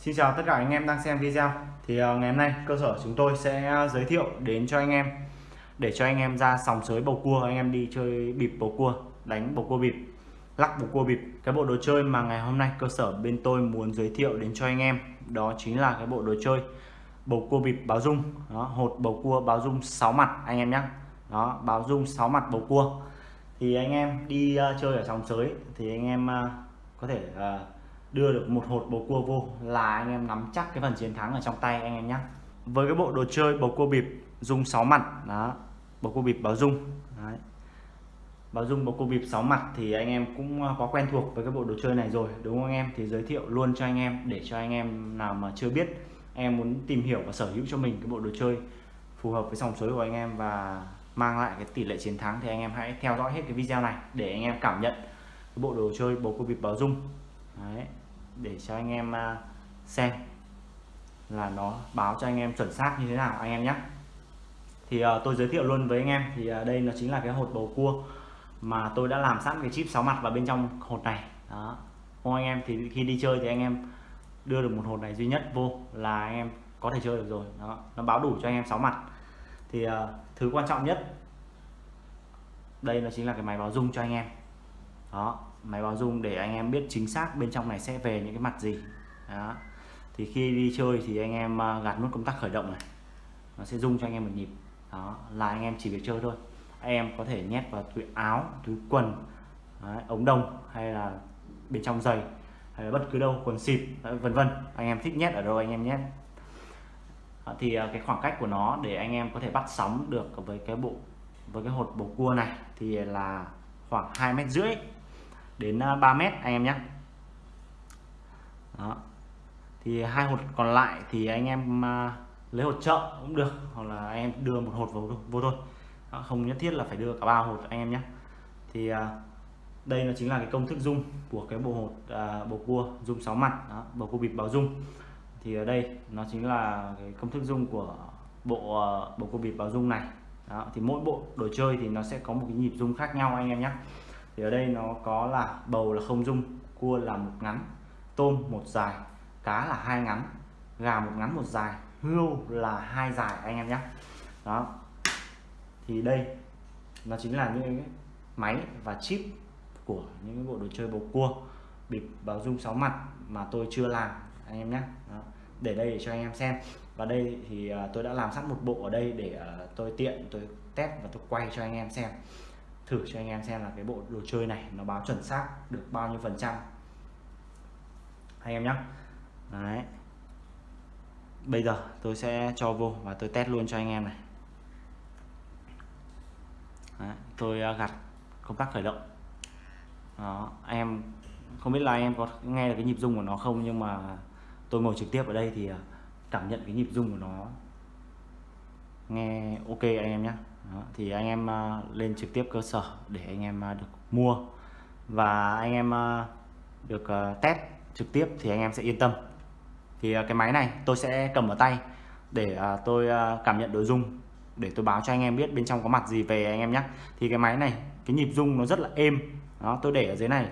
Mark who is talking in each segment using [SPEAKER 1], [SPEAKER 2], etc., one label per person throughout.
[SPEAKER 1] Xin chào tất cả anh em đang xem video. Thì ờ, ngày hôm nay cơ sở chúng tôi sẽ ờ, giới thiệu đến cho anh em để cho anh em ra sòng sới bầu cua anh em đi chơi bịp bầu cua đánh bầu cua bịp lắc bầu cua bịp. Cái bộ đồ chơi mà ngày hôm nay cơ sở bên tôi muốn giới thiệu đến cho anh em đó chính là cái bộ đồ chơi bầu cua bịp báo dung. Đó hột bầu cua báo dung 6 mặt anh em nhé đó báo dung 6 mặt bầu cua. Thì anh em đi uh, chơi ở sòng sới thì anh em uh, có thể uh, đưa được một hột bầu cua vô là anh em nắm chắc cái phần chiến thắng ở trong tay anh em nhé với cái bộ đồ chơi bầu cua bịp dung 6 mặt. Đó, bầu cua bịp báo dung. Đấy. báo dung bầu cua bịp 6 mặt thì anh em cũng à, có quen thuộc với cái bộ đồ chơi này rồi, đúng không anh em? Thì giới thiệu luôn cho anh em để cho anh em nào mà chưa biết, anh em muốn tìm hiểu và sở hữu cho mình cái bộ đồ chơi phù hợp với dòng suối của anh em và mang lại cái tỷ lệ chiến thắng thì anh em hãy theo dõi hết cái video này để anh em cảm nhận cái bộ đồ chơi bầu cua bịp báo dung. Đấy để cho anh em à, xem là nó báo cho anh em chuẩn xác như thế nào anh em nhé. Thì uh, tôi giới thiệu luôn với anh em thì uh, đây nó chính là cái hột bầu cua mà tôi đã làm sẵn cái chip 6 mặt vào bên trong hột này. Đó. Không anh em thì khi đi chơi thì anh em đưa được một hột này duy nhất vô là anh em có thể chơi được rồi. Đó. Nó báo đủ cho anh em 6 mặt. Thì uh, thứ quan trọng nhất đây nó chính là cái máy báo dung cho anh em đó máy báo dung để anh em biết chính xác bên trong này sẽ về những cái mặt gì. Đó thì khi đi chơi thì anh em à, gạt nút công tắc khởi động này nó sẽ dung cho anh em một nhịp. Đó là anh em chỉ việc chơi thôi. Anh em có thể nhét vào túi áo túi quần đấy, ống đồng hay là bên trong giày hay là bất cứ đâu quần xịp vân vân. Anh em thích nhét ở đâu anh em nhét. Đó, thì à, cái khoảng cách của nó để anh em có thể bắt sóng được với cái bộ với cái hột bầu cua này thì là khoảng hai mét rưỡi đến à, 3 mét anh em nhé. Đó. Thì hai hột còn lại thì anh em à, lấy hột chợ cũng được hoặc là anh em đưa một hột vào vô thôi. Đó, không nhất thiết là phải đưa cả ba hột anh em nhé. Thì à, đây nó chính là cái công thức dung của cái bộ hột à, bầu cua dung 6 mặt. Đó, bầu cua bịp báo dung thì ở đây nó chính là cái công thức dung của bộ uh, bầu cua bịp báo dung này. Đó, thì mỗi bộ đồ chơi thì nó sẽ có một cái nhịp dung khác nhau anh em nhé thì ở đây nó có là bầu là không dung, cua là một ngắn, tôm một dài, cá là hai ngắn, gà một ngắn một dài, hươu là hai dài anh em nhé. Đó. Thì đây, nó chính là những cái máy và chip của những cái bộ đồ chơi bầu cua, bịp báo dung sáu mặt mà tôi chưa làm, anh em nhé. Để đây để cho anh em xem. Và đây thì à, tôi đã làm sẵn một bộ ở đây để à, tôi tiện, tôi test và tôi quay cho anh em xem thử cho anh em xem là cái bộ đồ chơi này nó báo chuẩn xác được bao nhiêu phần trăm. Anh em nhé đấy. Bây giờ tôi sẽ cho vô và tôi test luôn cho anh em này. Đấy, tôi à, gặt công tắc khởi động. Đó em không biết là em có nghe được cái nhịp rung của nó không nhưng mà tôi ngồi trực tiếp ở đây thì à, cảm nhận cái nhịp rung của nó. Nghe ok anh em nhé đó, thì anh em à, lên trực tiếp cơ sở để anh em à, được mua. Và anh em à, được test trực tiếp thì anh em sẽ yên tâm. Thì cái máy này tôi sẽ cầm ở tay để tôi cảm nhận độ rung để tôi báo cho anh em biết bên trong có mặt gì về anh em nhé. Thì cái máy này cái nhịp rung nó rất là êm. Đó tôi để ở dưới này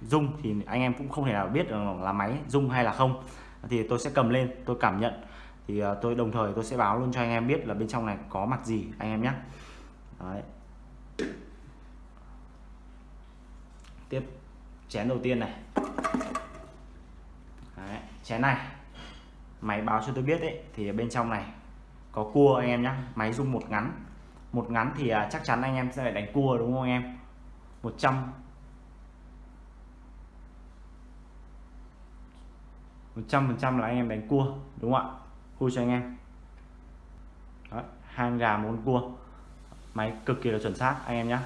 [SPEAKER 1] rung thì anh em cũng không thể nào biết được là máy rung hay là không. Thì tôi sẽ cầm lên tôi cảm nhận thì ờ, tôi đồng thời tôi sẽ báo luôn cho anh em biết là bên trong này có mặt gì anh em nhé. Đấy. tiếp chén đầu tiên này. Đấy, chén này. Máy báo cho tôi biết đấy thì bên trong này có cua anh em nhé. Máy rung một ngắn. Một ngắn thì à, chắc chắn anh em sẽ phải đánh cua đúng không anh em 100 100 phần trăm là anh em đánh cua đúng không ạ? Khui cho anh em. Đó, hang gà một cua. Máy cực kỳ là chuẩn xác anh em nhé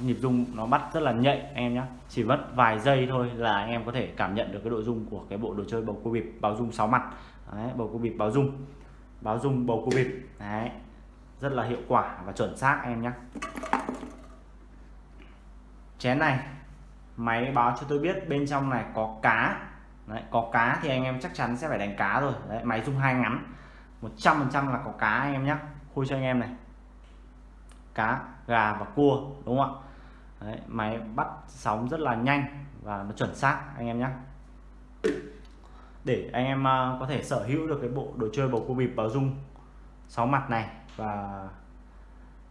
[SPEAKER 1] nhịp rung nó bắt rất là nhạy anh em nhé chỉ mất vài giây thôi là anh em có thể cảm nhận được cái độ rung của cái bộ đồ chơi bầu cua bịp báo rung 6 mặt. Đấy, bầu cua bịp báo rung. Báo rung bầu cua bịp. Đấy rất là hiệu quả và chuẩn xác anh em nhé chén này máy báo cho tôi biết bên trong này có cá đấy, có cá thì anh em chắc chắn sẽ phải đánh cá rồi. Đấy, máy rung hai ngắn. 100% là có cá anh em nhé khui cho anh em này. Cá gà và cua đúng không ạ? Đấy, máy bắt sóng rất là nhanh và nó chuẩn xác anh em nhé để anh em ờ, có thể sở hữu được cái bộ đồ chơi bầu cua bịp báo dung sáu mặt này và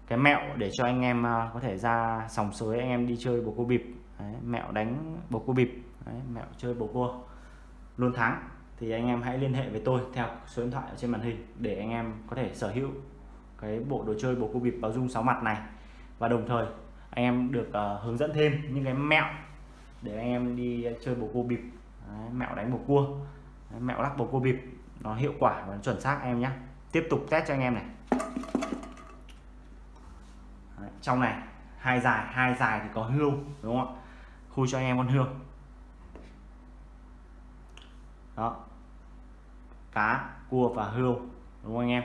[SPEAKER 1] cái mẹo để cho anh em ờ, có thể ra sòng sới anh em đi chơi bầu cua bịp. Đấy, mẹo đánh bầu cua bịp. Đấy, mẹo chơi bầu cua luôn thắng thì anh em hãy liên hệ với tôi theo số điện thoại ở trên màn hình để anh em có thể sở hữu cái bộ đồ chơi bầu cua bịp báo dung sáu mặt này. Và đồng thời anh em được uh, hướng dẫn thêm những cái mẹo để anh em đi chơi bầu cua bịp. Đấy, mẹo đánh bầu cua Đấy, mẹo lắc bầu cua bịp nó hiệu quả và nó chuẩn xác em nhé tiếp tục test cho anh em này. Đấy, trong này hai dài hai dài thì có hươu đúng không ạ? Khui cho anh em con hươu đó. Cá cua và hươu đúng không anh em?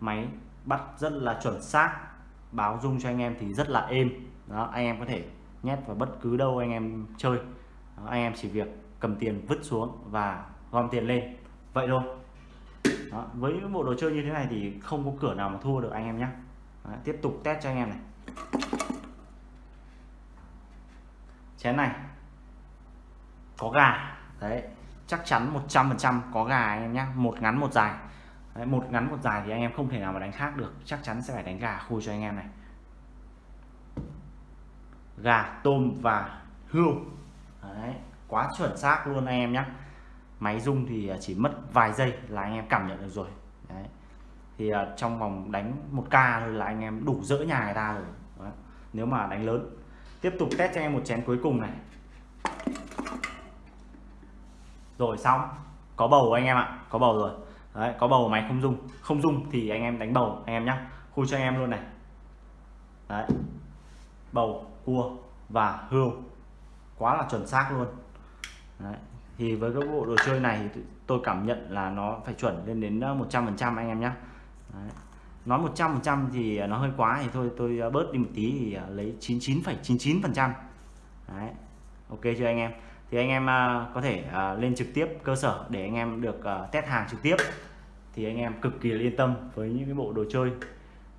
[SPEAKER 1] Máy bắt rất là chuẩn xác báo dung cho anh em thì rất là êm. Đó anh em có thể nhét vào bất cứ đâu anh em chơi. Đó, anh em chỉ việc cầm tiền vứt xuống và gom tiền lên. Vậy thôi. Đó, với bộ đồ chơi như thế này thì không có cửa nào mà thua được anh em nhé tiếp tục test cho anh em này. Chén này. Có gà. Đấy chắc chắn 100% có gà anh em nhé một ngắn một dài. Đấy, một ngắn một dài thì anh em không thể nào mà đánh khác được. Chắc chắn sẽ phải đánh gà khui cho anh em này. Gà tôm và hươu. Đấy, quá chuẩn xác luôn anh em nhé máy rung thì à, chỉ mất vài giây là anh em cảm nhận được rồi. Đấy. thì à, trong vòng đánh một ca thôi là anh em đủ dỡ nhà người ta rồi. Đấy. nếu mà đánh lớn tiếp tục test cho anh em một chén cuối cùng này rồi xong. Có bầu anh em ạ. Có bầu rồi. Đấy có bầu máy không dung. Không dung thì anh em đánh bầu anh em nhé khui cho anh em luôn này. Đấy. Bầu cua và hươu. Quá là chuẩn xác luôn. Đấy. thì với cái bộ đồ chơi này thì tôi cảm nhận là nó phải chuẩn lên đến ờ, 100 phần trăm anh em nhé đấy. nói 100% thì nó hơi quá thì thôi tôi ờ, bớt đi một tí thì ờ, lấy 99,99 phần trăm. Đấy. Ok chưa anh em? Thì anh em à, có thể à, lên trực tiếp cơ sở để anh em được à, test hàng trực tiếp. Thì anh em cực kỳ yên tâm với những cái bộ đồ chơi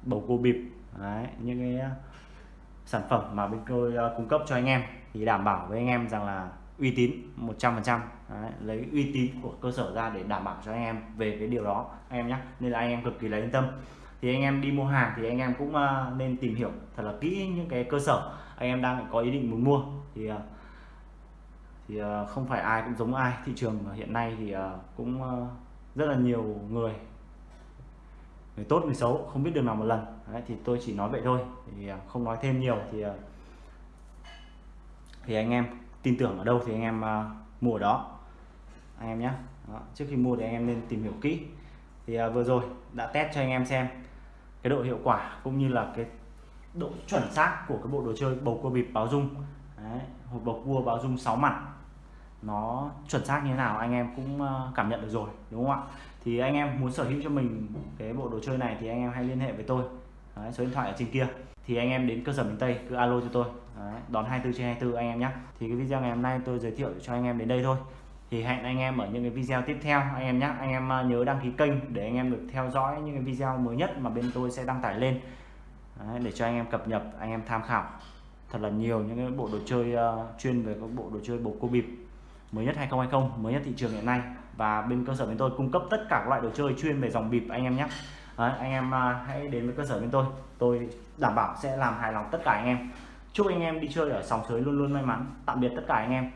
[SPEAKER 1] bầu cua bịp Đấy, những cái sản phẩm mà bên tôi cung cấp cho anh em. Thì đảm bảo với anh em rằng là uy tín 100% Đấy, lấy uy tín của cơ sở ra để đảm bảo cho anh em về cái điều đó anh em nhé nên là anh em cực kỳ là yên tâm. Thì anh em đi mua hàng thì anh em cũng nên tìm hiểu thật là kỹ những cái cơ sở anh em đang có ý định muốn mua. Thì thì ờ, không phải ai cũng giống ai. Thị trường hiện nay thì ờ, cũng ờ, rất là nhiều người người tốt người xấu không biết đường nào một lần. Đấy, thì tôi chỉ nói vậy thôi. Thì không nói thêm nhiều thì thì anh em tin tưởng ở đâu thì anh em mua ở đó. Anh em nhé trước khi mua thì anh em nên tìm hiểu kỹ. Thì vừa rồi đã test cho anh em xem cái độ hiệu quả cũng như là cái độ chuẩn xác của cái bộ đồ chơi bầu cua bịp báo dung. Đấy, hộp bầu cua báo dung 6 mặt nó chuẩn xác như thế nào anh em cũng cảm nhận được rồi đúng không ạ thì anh em muốn sở hữu cho mình cái bộ đồ chơi này thì anh em hãy liên hệ với tôi Đấy, số điện thoại ở trên kia thì anh em đến cơ sở miền Tây cứ alo cho tôi Đấy, đón 24 trên 24 anh em nhé thì cái video ngày hôm nay tôi giới thiệu cho anh em đến đây thôi thì hẹn anh em ở những cái video tiếp theo anh em nhé anh em nhớ đăng ký kênh để anh em được theo dõi những cái video mới nhất mà bên tôi sẽ đăng tải lên Đấy, để cho anh em cập nhật anh em tham khảo thật là nhiều những cái bộ đồ chơi uh, chuyên về các bộ đồ chơi bầu cua bịp mới nhất 2020 mới nhất thị trường hiện nay. Và bên cơ sở bên tôi cung cấp tất cả các loại đồ chơi chuyên về dòng bịp anh em nhé. Đấy, anh em à, hãy đến với cơ sở bên tôi. Tôi đảm bảo sẽ làm hài lòng tất cả anh em. Chúc anh em đi chơi ở sòng sới luôn luôn may mắn. Tạm biệt tất cả anh em.